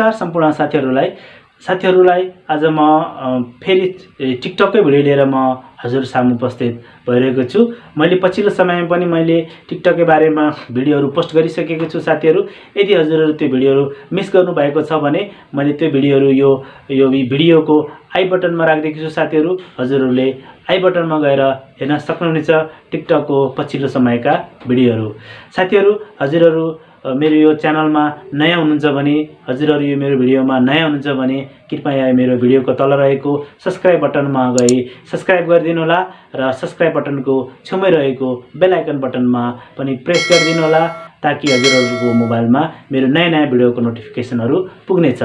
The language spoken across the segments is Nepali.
नमस्कार सम्पूर्ण साथीहरूलाई। साथीहरूलाई आज म फेरि टिकटकै भिडियो लिएर म हजुर सामु उपस्थित भइरहेको छु। मैले पछिल्लो समयमा पनि मैले टिकटकै बारेमा भिडियोहरू पोस्ट गरिसकेको छु साथीहरू। यदि हजुरहरू त्यो भिडियोहरू मिस गर्नुभएको छ भने मैले त्यो भिडियोहरू यो यो भिडियोको आई बटनमा राखिदिएको छु साथीहरू। हजुरहरूले आई बटनमा गएर हेर्न सक्नुहुनेछ टिकटकको पछिल्लो समयका भिडियोहरू। साथीहरू हजुरहरू मेरो यो च्यानलमा नयाँ हुनुहुन्छ भने हजुरहरू यो मेरो भिडियोमा नयाँ हुनुहुन्छ भने कृपया मेरो भिडियोको तल रहेको सब्सक्राइब बटनमा गई सब्सक्राइब गरिदिनु होला र सब्सक्राइब बटनको छेउमै रहेको बेल आइकन बटनमा पनि प्रेस गरिदिनु होला ताकि हजुरहरूको मोबाइलमा मेरो नयाँ नयाँ भिडियोको नोटिफिकेसनहरू पुग्नेछ।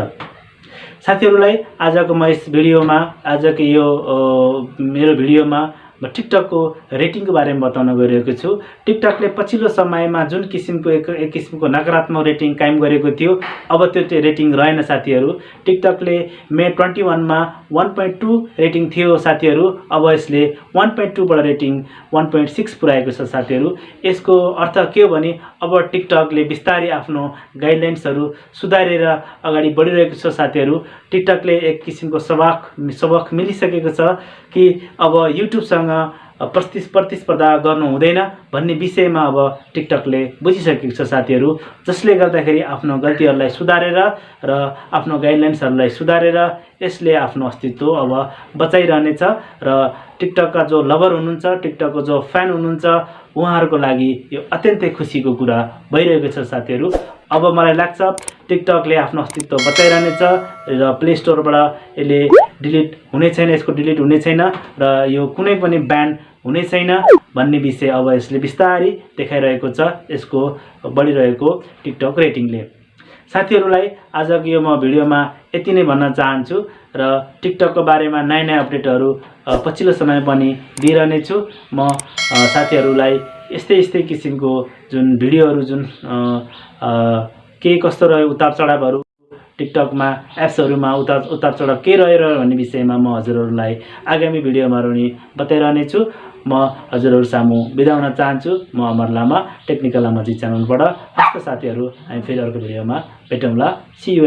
साथीहरूलाई आजको म यस भिडियोमा आजको यो मेरो भिडियोमा म टिकटकको रेटिङको बारेमा बताउन गइरहेको छु। टिकटकले पछिल्लो समयमा जुन किसिमको एक एक किसिमको नकारात्मक रेटिङ कायम गरेको थियो अब त्यो चाहिँ रेटिङ रहेन साथीहरू। टिकटकले मे ट्वेन्टी वानमा वान पोइन्ट टू रेटिङ थियो साथीहरू अब यसले वान पोइन्ट टूबाट रेटिङ वान पोइन्ट सिक्स पुऱ्याएको छ साथीहरू। यसको अर्थ के हो भने अब टिकटकले बिस्तारै आफ्नो गाइडलाइन्सहरू सुधारेर अगाडि बढिरहेको छ साथीहरू। टिकटकले एक किसिमको सबक सबक मिलिसकेको छ कि अब युट्युबसँग प्रति प्रतिस्पर्धा गर्नु हुँदैन भन्ने विषयमा अब टिकटकले बुझिसकेको छ साथीहरू जसले गर्दाखेरि आफ्नो गल्तीहरूलाई सुधारेर र आफ्नो गाइडलाइन्सहरूलाई सुधारेर यसले आफ्नो अस्तित्व अब बचाइरहनेछ र टिकटकका जो लभर हुनुहुन्छ टिकटकको जो फ्यान हुनुहुन्छ उहाँहरूको लागि यो अत्यन्तै खुसीको कुरा भइरहेको छ साथीहरू। अब मलाई लाग्छ टिकटकले आफ्नो अस्तित्व बचाइरहनेछ र प्ले स्टोरबाट यसले डिलिट हुने छैन यसको डिलिट हुने छैन र यो कुनै पनि ब्यान्ड हुने छैन भन्ने विषय अब यसले बिस्तारै देखाइरहेको छ यसको बढिरहेको टिकटक रेटिङले। साथीहरूलाई आजको यो म भिडियोमा यति नै भन्न चाहन्छु। र टिकटकको बारेमा नयाँ नयाँ अपडेटहरू पछिल्लो समय पनि दिइरहनेछु। म साथीहरूलाई यस्तै यस्तै किसिमको जुन भिडियोहरू जुन के कस्तो रह्यो उतार चढावहरू टिकटकमा एप्सहरूमा उतार उतार चढाव के रह्यो भन्ने विषयमा म हजुरहरूलाई आगामी भिडियोमा पनि बताइरहनेछु। म हजुरहरू सामु बिदा हुन चाहन्छु। म अमर लामा टेक्निकल लामाजी च्यानलबाट। हस्त साथीहरू हामी फेरि अर्को भिडियोमा भेटौँला। सी